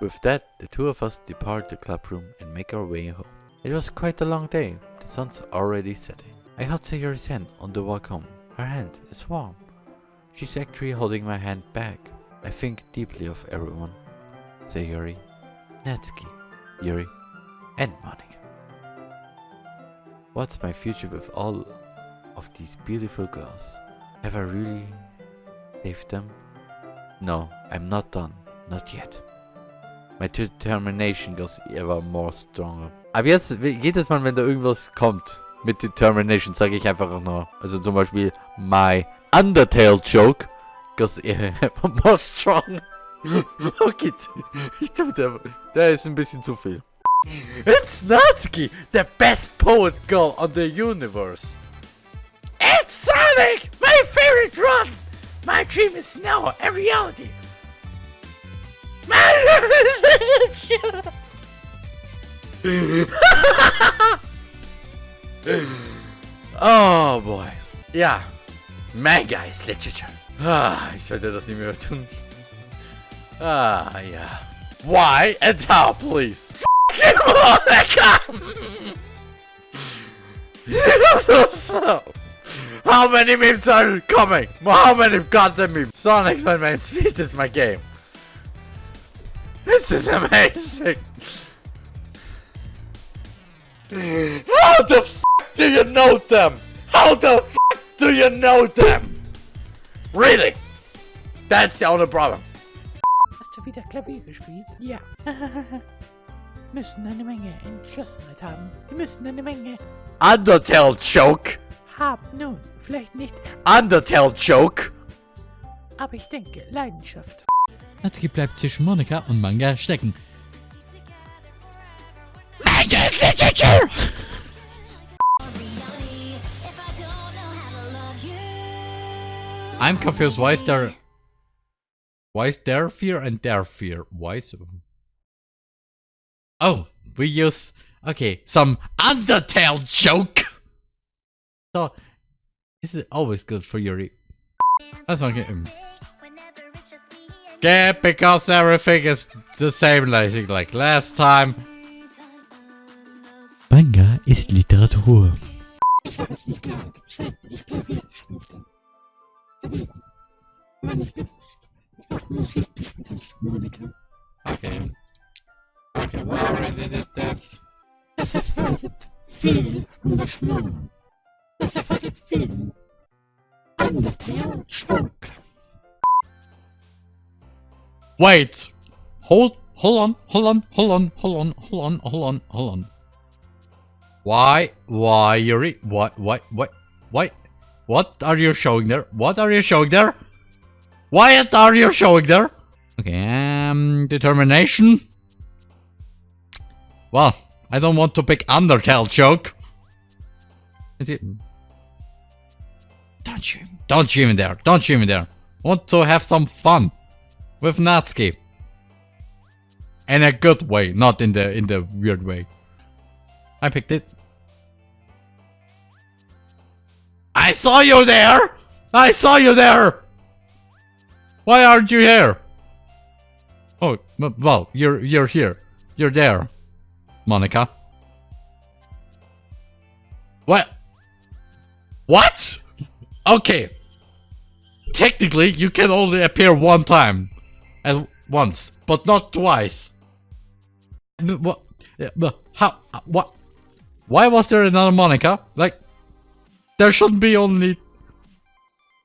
With that, the two of us depart the club room and make our way home. It was quite a long day. The sun's already setting. I hold Sayori's hand on the walk home. Her hand is warm. She's actually holding my hand back. I think deeply of everyone. Sayori, Natsuki, Yuri, and Monika. What's my future with all of these beautiful girls? Have I really saved them? No, I'm not done. Not yet. My determination goes ever more stronger. Ab jetzt, jedes Mal, wenn da irgendwas kommt mit Determination, sage ich einfach auch nur. Also zum Beispiel, my Undertale joke goes ever more strong. okay, ich glaube, der, der ist ein bisschen zu viel. It's Natsuki, the best poet girl on the universe. It's Sonic, my favorite run. My dream is now a reality. oh boy. Ja. Manga ist Literature. Ah, ich sollte das nicht mehr tun. Ah, ja. Why and how, please? so, how many memes are coming? How many goddamn memes? Sonic's my main speed is my game. This is amazing. How the f do you know them? How the f do you know them? Really? That's the only problem. Hast du wieder Klavier gespielt? Ja. müssen eine Menge Entschlossenheit haben. Die müssen eine Menge Undertale Joke. haben. Nun, vielleicht nicht, Undertale Joke. aber ich denke, Leidenschaft. Natsuki bleibt zwischen Monika und Manga stecken. Manga literature. I'm confused. Why is there... Why is there fear and there fear? Why is... Oh, we use... Okay, some Undertale joke! So, this is always good for Yuri. That's my game. Yeah, because everything is the same like, like last time. Manga ist Literatur. Ich habe es nicht geahnt, seit ich Klavier gespielt habe. Aber war nicht bewusst. Auch Musik gespielt hast, Monika. Okay. Okay, we already did this. Das erfordert viel Engagement. Das erfordert viel Undertale Schmuck. Wait! Hold, hold on, hold on, hold on, hold on, hold on, hold on, hold on. Why, why, Yuri? What, what, what, what? What are you showing there? What are you showing there? What are you showing there? Okay, um, determination. Well, I don't want to pick Undertale joke. I. Don't you, don't you even there, don't you even there. Want to have some fun with Natsuki. In a good way, not in the in the weird way. I picked it. I saw you there! I saw you there! Why aren't you here? Oh, well, you're you're here. You're there, Monika. What? What? Okay. Technically, you can only appear one time. At once, but not twice. What? How? What? Why was there another Monika? Like, there shouldn't be only.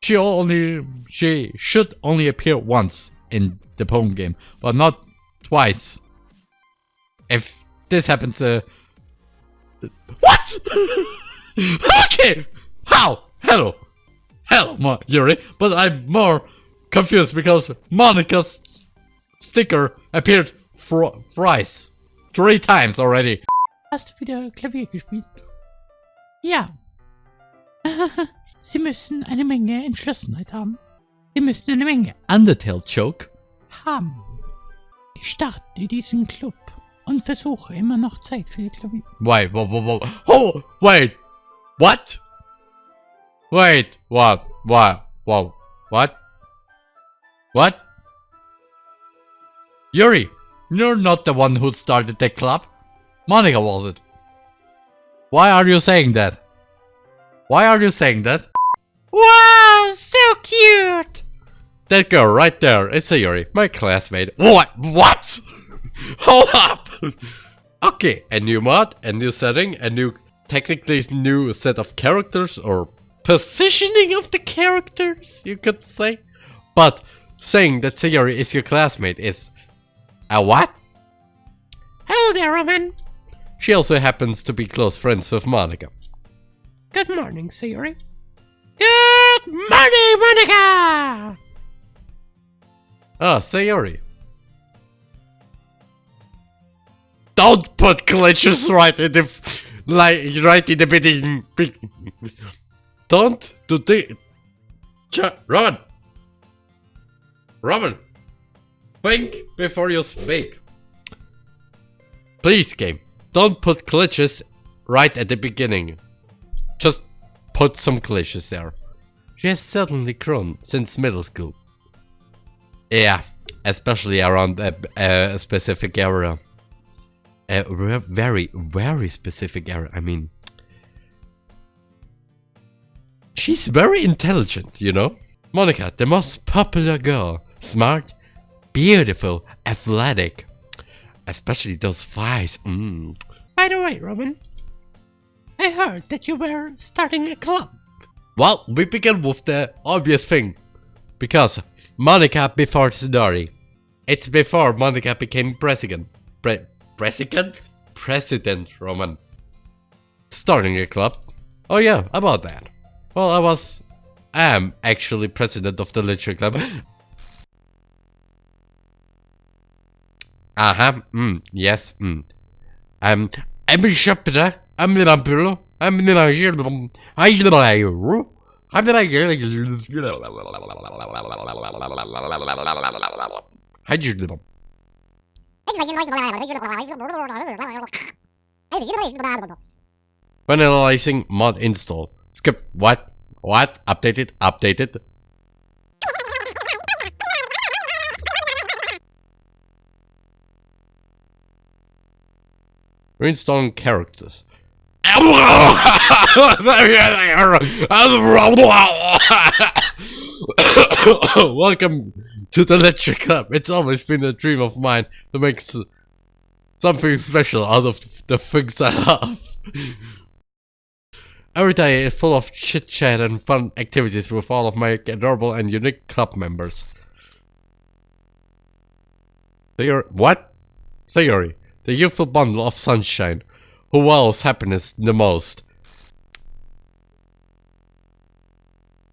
She only. She should only appear once in the Pokemon game, but not twice. If this happens, uh. What? okay! How? Hello! Hello, Yuri, but I'm more confused because Monika's sticker appeared thrice. Three times already. Hast du wieder Klavier gespielt? Ja. Sie müssen eine Menge Entschlossenheit haben. Sie müssen eine Menge Undertale joke? haben. Ich starte diesen Club und versuche immer noch Zeit für ihr Klavier. Wait, whoa, whoa, whoa. Oh, wait. What? Wait, what? What? Whoa. What? What? Yuri, You're not the one who started the club. Monika was it. Why are you saying that? Why are you saying that? Wow, so cute! That girl right there is Sayori, my classmate. What? What? Hold up! okay, a new mod, a new setting, a new, technically new set of characters or positioning of the characters, you could say. But saying that Sayori is your classmate is a what? Hello there, Roman. She also happens to be close friends with Monika. Good morning, Sayori. Good morning, Monika! Ah, Sayori. Don't put glitches right in the like right in the beginning. Don't do the. Ch- Roman. Roman. Think before you speak. Please, game. Don't put glitches right at the beginning. Just put some glitches there. She has certainly grown since middle school. Yeah, especially around a, a specific area. A very, very specific area. I mean, she's very intelligent, you know? Monika, the most popular girl. Smart, beautiful, athletic. Especially those thighs. Mm. By the way, Robin, I heard that you were starting a club. Well, we begin with the obvious thing. Because Monika before Tsunari. It's before Monika became president. Pre president? President, Roman. Starting a club. Oh yeah, about that. Well, I was... I am actually president of the literature club. Uh-huh, mm, yes, mm. Um, I'm a shepherd, I'm the vampire, I'm the I'm the I'm the Hydrogen. When analyzing mod install. Skip. What? What? Updated? Updated? Reinstalling characters. Welcome to the Electric Club. It's always been a dream of mine to make something special out of the things I love. Every day is full of chit chat and fun activities with all of my adorable and unique club members. Sayori, what? Sayori, the youthful bundle of sunshine, who wows happiness the most.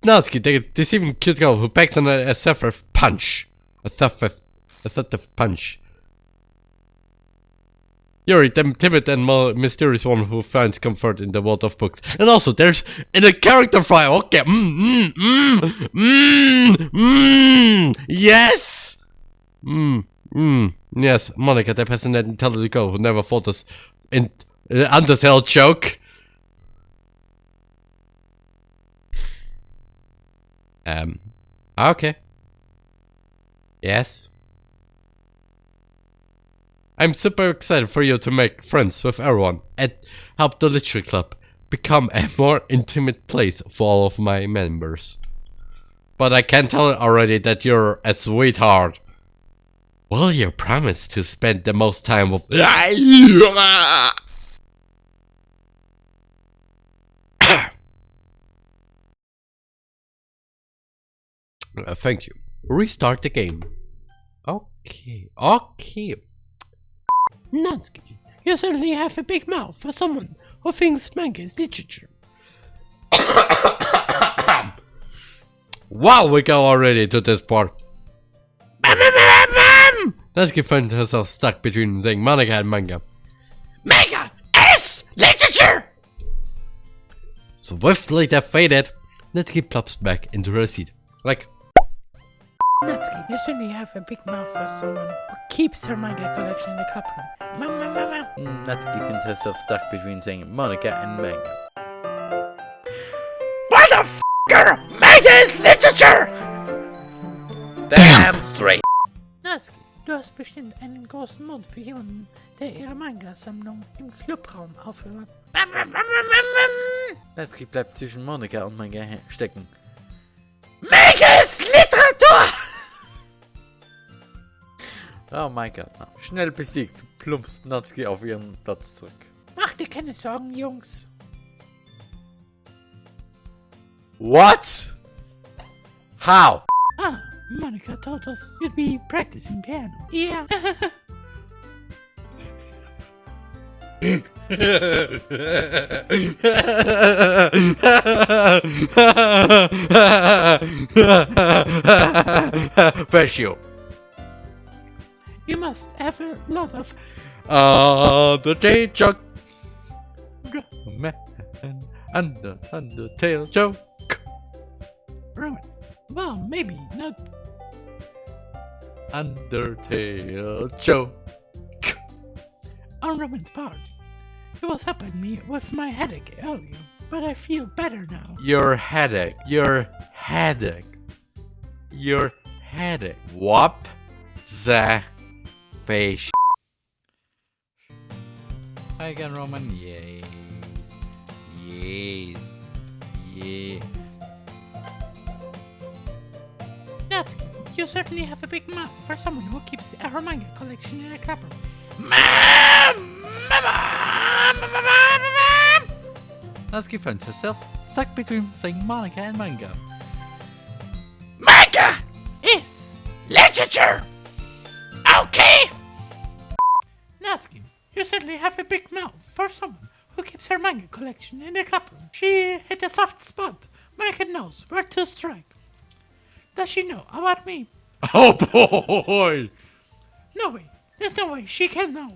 Natsuki, the deceiving cute girl who packs on a, a punch. A theft, a theft punch. Yuri, the timid and mysterious woman who finds comfort in the world of books. And also, there's in a character file. Okay, mmm, mmm, mmm, mmm, yes, mmm, mmm, yes. Monika, the passionate, intelligent girl who never fought us in uh, Undertale joke. Um, okay. Yes. I'm super excited for you to make friends with everyone and help the Literature Club become a more intimate place for all of my members. But I can tell already that you're a sweetheart. Will you promise to spend the most time with- Uh, thank you. Restart the game. Okay, okay. Natsuki, you certainly have a big mouth for someone who thinks manga is literature. wow, we go already to this part. Natsuki finds herself stuck between saying manga and manga. Manga is literature! Swiftly defeated, Natsuki plops back into her seat. Like, Natsuki, you certainly have a big mouth for someone who keeps her manga collection in the club room. Mama, mama. Mm, Natsuki finds herself stuck between saying Monika and manga. What the Motherfucker! Manga is literature! Damn straight! Du hast bestimmt einen großen Mund für jemanden, der ihre Manga-Sammlung im Clubraum aufhört. Natsuki bleibt zwischen Monika und Manga stecken. Megas Literatur! Oh mein Gott. Schnell besiegt, plumpst Natsuki auf ihren Platz zurück. Mach dir keine Sorgen, Jungs. What? How? Monika told us you'd be practicing piano. Yeah. First you. you must have a lot of Uh, the day joke. Man, under, Undertale joke. ruin. Well, maybe not. Undertale joke. On Roman's part. He was helping me with my headache earlier, but I feel better now. Your headache. Your headache. Your headache. What the fish? Hi again, Roman. Yes. Yes. Yeah. That's you certainly have a big mouth for someone who keeps a manga collection in a clapper. Natsuki finds herself stuck between saying Monika and manga. Manga is literature. Okay. Natsuki, you certainly have a big mouth for someone who keeps her manga collection in a clapper. She hit a soft spot. Monika knows where to strike. Does she know about me? Oh boy! No way. There's no way she can know.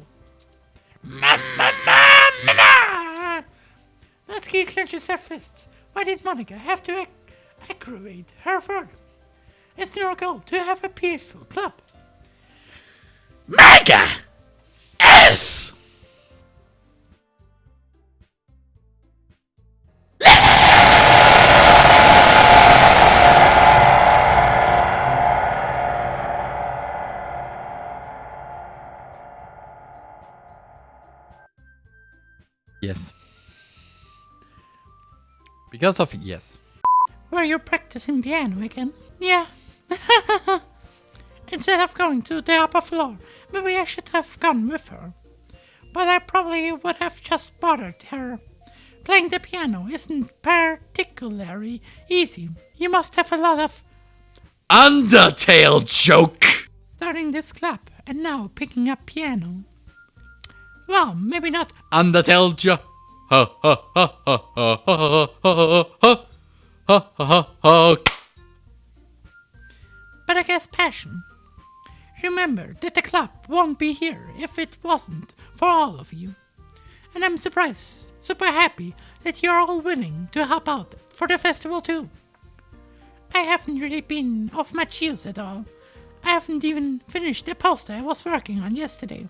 Mamma, mamma! Natsuki clenches her fists. Why did Monika have to ac- aggravate her further? It's their goal to have a peaceful club. Mega Because of yes. Were you practicing piano again? Yeah. Instead of going to the upper floor, maybe I should have gone with her. But I probably would have just bothered her. Playing the piano isn't particularly easy. You must have a lot of Undertale joke! starting this club and now picking up piano. Well, maybe not Undertale jo- ha ha ha ha ha ha ha ha ha ha ha ha but I guess passion. Remember that the club won't be here if it wasn't for all of you. And I'm surprised, super happy that you're all willing to help out for the festival too. I haven't really been off my use at all. I haven't even finished the poster I was working on yesterday.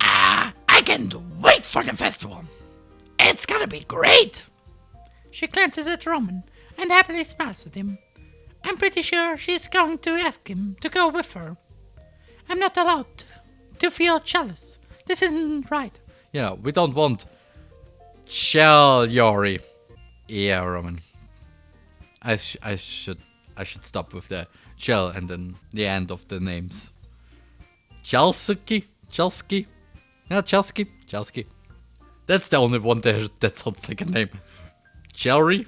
Ah, I can't wait for the festival. It's gonna be great. She glances at Roman and happily smiles at him. I'm pretty sure she's going to ask him to go with her. I'm not allowed to feel jealous. This isn't right. Yeah, we don't want Shell Yori. Yeah, Roman. I sh- I should I should stop with the shell and then the end of the names. Chelsuki, Chelsky, yeah, Chelsky, Chelsky. That's the only one there that sounds like a name. Chelry,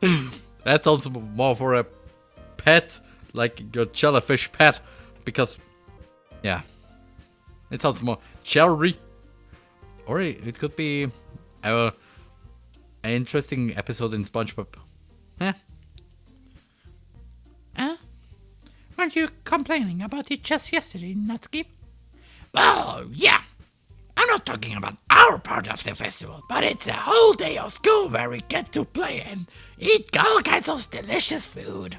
that sounds more for a pet, like your jellyfish pet, because yeah, it sounds more cherry. Or it could be our an interesting episode in SpongeBob. Eh? Huh? Weren't you complaining about it just yesterday, Natsuki? Oh, yeah. I'm not talking about our part of the festival, but it's a whole day of school where we get to play and eat all kinds of delicious food.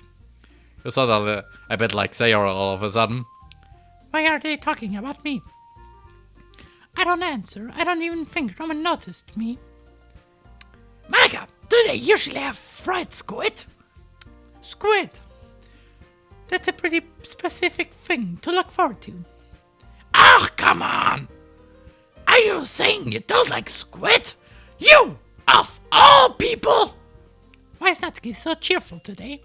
You saw that uh, a bit like Sayora all of a sudden. Why are they talking about me? I don't answer. I don't even think Roman noticed me. Monika, do they usually have fried squid? Squid? That's a pretty specific thing to look forward to. Oh, come on! Are you saying you don't like squid? You, of all people! Why is Natsuki so cheerful today?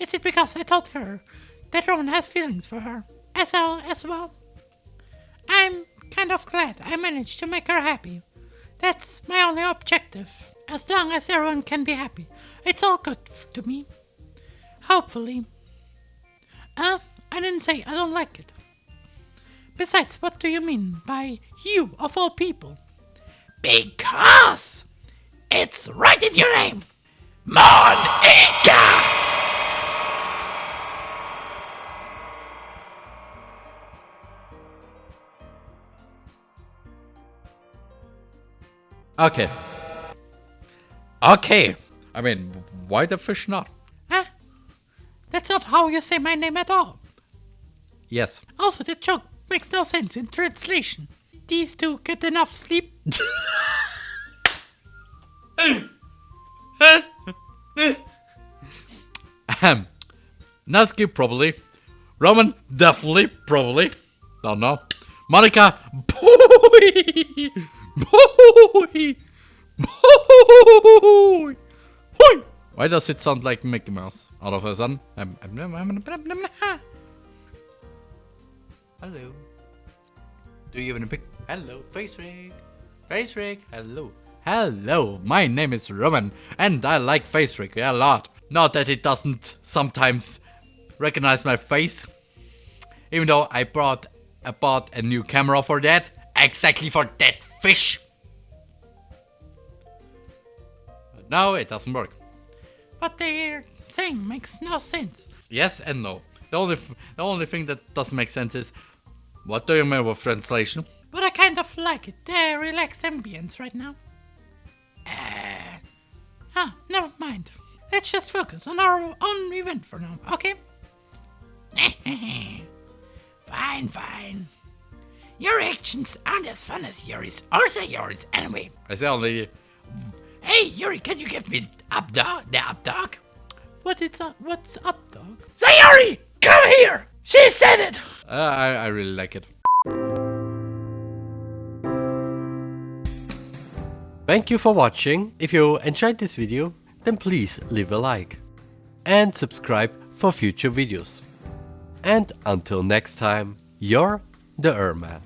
Is it because I told her that Roman has feelings for her as well as well? I'm kind of glad I managed to make her happy. That's my only objective. As long as everyone can be happy, it's all good to me. Hopefully. Uh, I didn't say I don't like it. Besides, what do you mean by you of all people? Because it's right in your name. Monika! Okay. Okay. I mean, why the fish not? Huh? That's not how you say my name at all. Yes. Also, the joke makes no sense in translation. These two get enough sleep. Ahem. Natsuki probably. Roman definitely probably. Don't know. Monika boy boy boy boy. Why does it sound like Mickey Mouse all of a sudden? Um, Hello. Do you have any pic? Hello, FaceRig. Face rig. Hello. Hello, my name is Roman, and I like FaceRig a lot. Not that it doesn't sometimes recognize my face, even though I brought I bought a new camera for that, exactly for that fish. But now it doesn't work. What they're saying makes no sense. Yes and no. The only the only thing that doesn't make sense is what do you mean with translation? But I kind of like it. The relaxed ambience right now. Uh, ah, never mind. Let's just focus on our own event for now, okay? Fine, fine. Your actions aren't as fun as yours, or say yours anyway. I say only Hey, Yuri, can you give me up dog, the up dog? What is up? What's up, dog? Sayori, come here! She said it! uh, I I really like it. Thank you for watching. If you enjoyed this video, then please leave a like and subscribe for future videos. And until next time, you're the Erman.